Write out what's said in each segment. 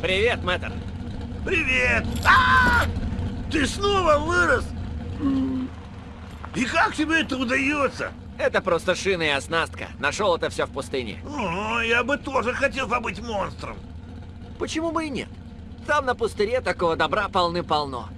Привет, мэтр. Привет! А! Ты снова вырос? И как тебе это удается? Это просто шины и оснастка. Нашел это все в пустыне. О, я бы тоже хотел побыть монстром. Почему бы и нет? Там на пустыре такого добра полны-полно.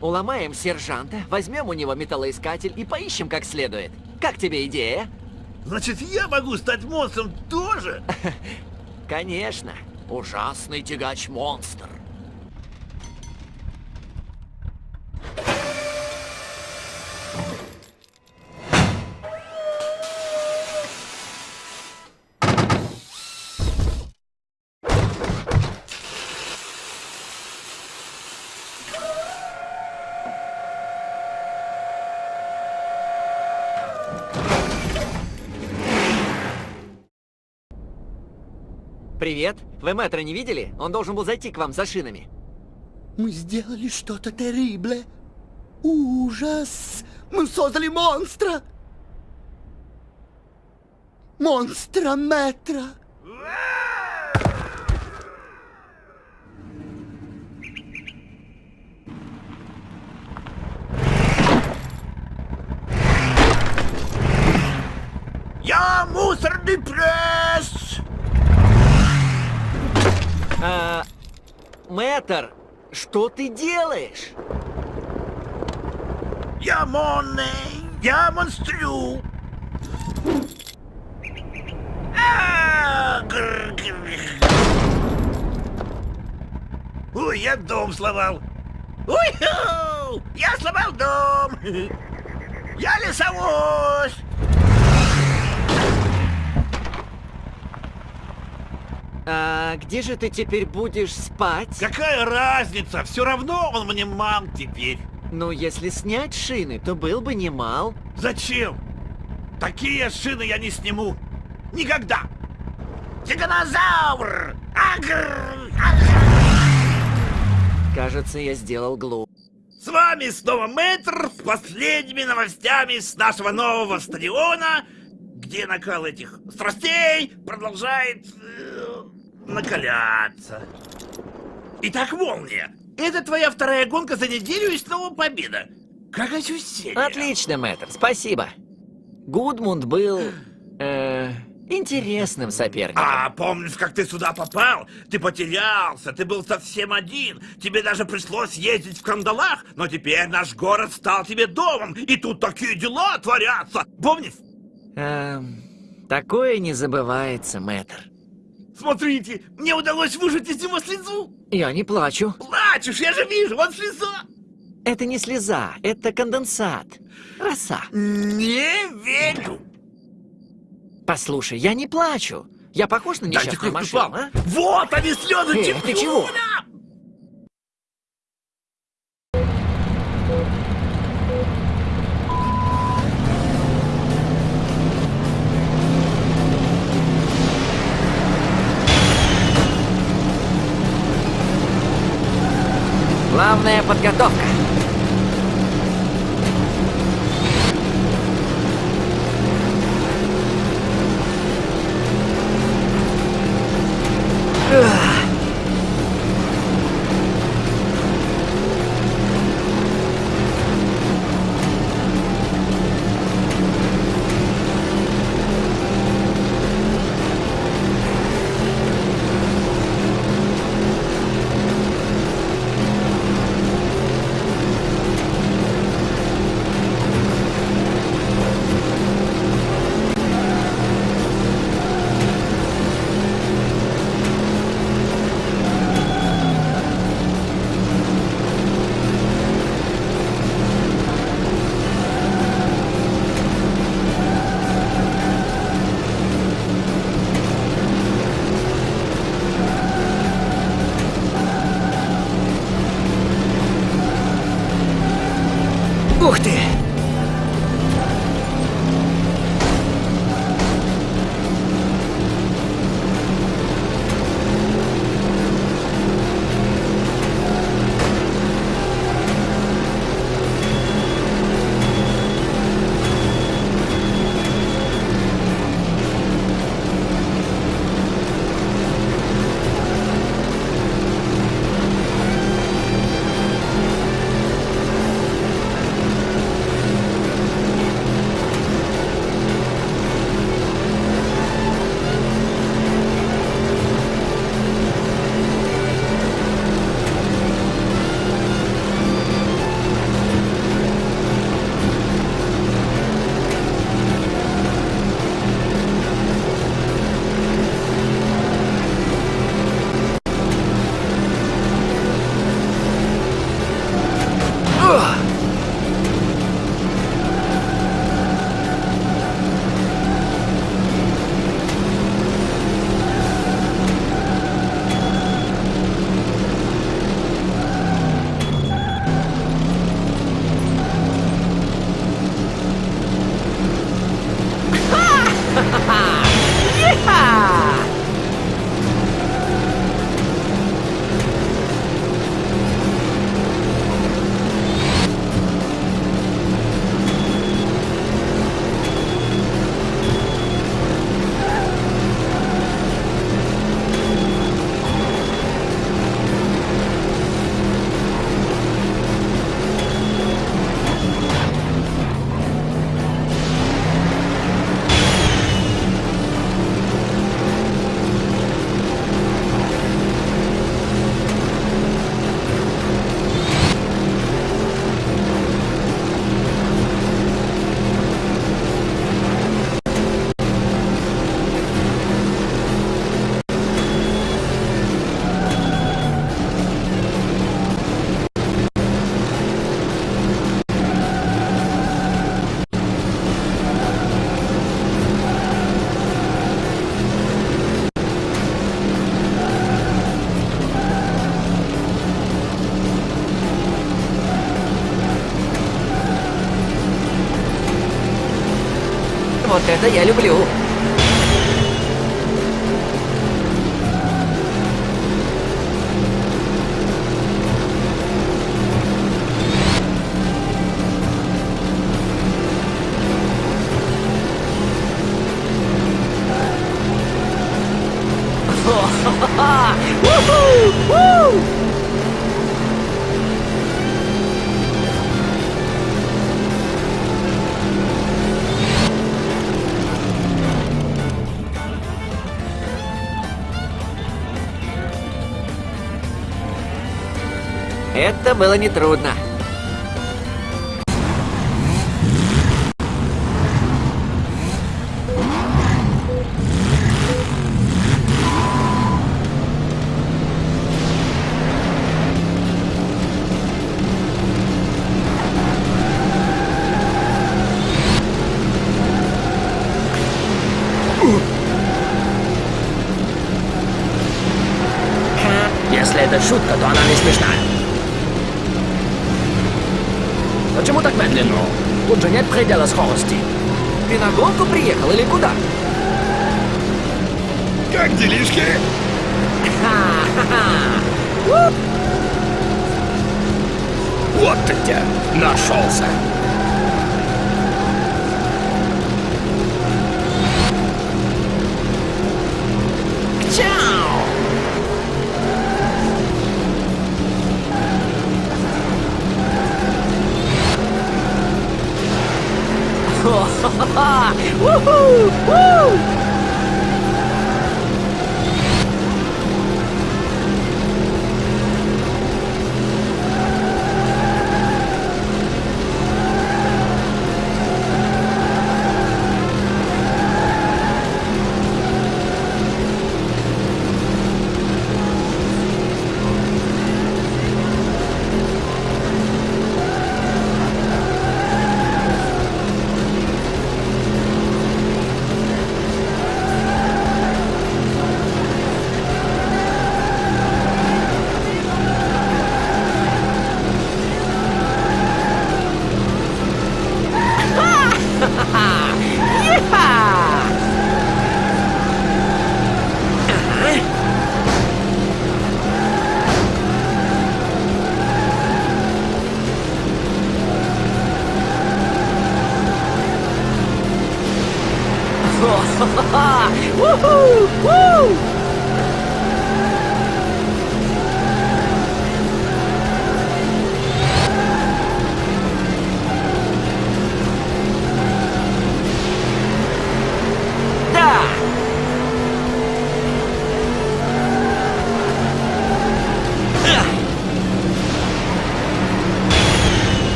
Уломаем сержанта, возьмем у него металлоискатель и поищем как следует. Как тебе идея? Значит, я могу стать монстром тоже? Конечно. Ужасный тягач-монстр. Привет. Вы мэтра не видели? Он должен был зайти к вам за шинами. Мы сделали что-то террибле. Ужас! Мы создали монстра! Монстра метра! Я мусорный пресс! А, мэтр, что ты делаешь? Я монный! Я монстрю! А. Ой, я дом сломал! Ой, я сломал дом! Я лесовоз! А где же ты теперь будешь спать? Какая разница? Все равно он мне мам теперь. Ну, если снять шины, то был бы немал. Зачем? Такие шины я не сниму. Никогда. Тиганозавр! Агр! Кажется, я сделал глуп. С вами снова Мэтр с последними новостями с нашего нового стадиона, где накал этих страстей продолжает э, накаляться. Итак, Молния, это твоя вторая гонка за неделю и снова победа. Как ощущение? Отлично, мэтр, спасибо. Гудмунд был... Э, интересным соперником. А помнишь, как ты сюда попал? Ты потерялся, ты был совсем один. Тебе даже пришлось ездить в кандалах, но теперь наш город стал тебе домом, и тут такие дела творятся. Помнишь? Эм, такое не забывается, мэтр. Смотрите, мне удалось выжать из него слезу. Я не плачу. Плачешь, я же вижу, вот слеза. Это не слеза, это конденсат. Роса. Не верю. Послушай, я не плачу. Я похож на несчастную машину, а? Вот они слезы Эй, ты чего? Главная подготовка. Это я люблю. Ха-ха-ха! Уху! Это было нетрудно. Если это шутка, то она не смешная. Почему так медленно? Тут же нет предела скорости. Ты на гонку приехал или куда? Как делишки? Вот ты где нашелся. Woohoo! Woo!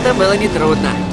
Это было нетрудно.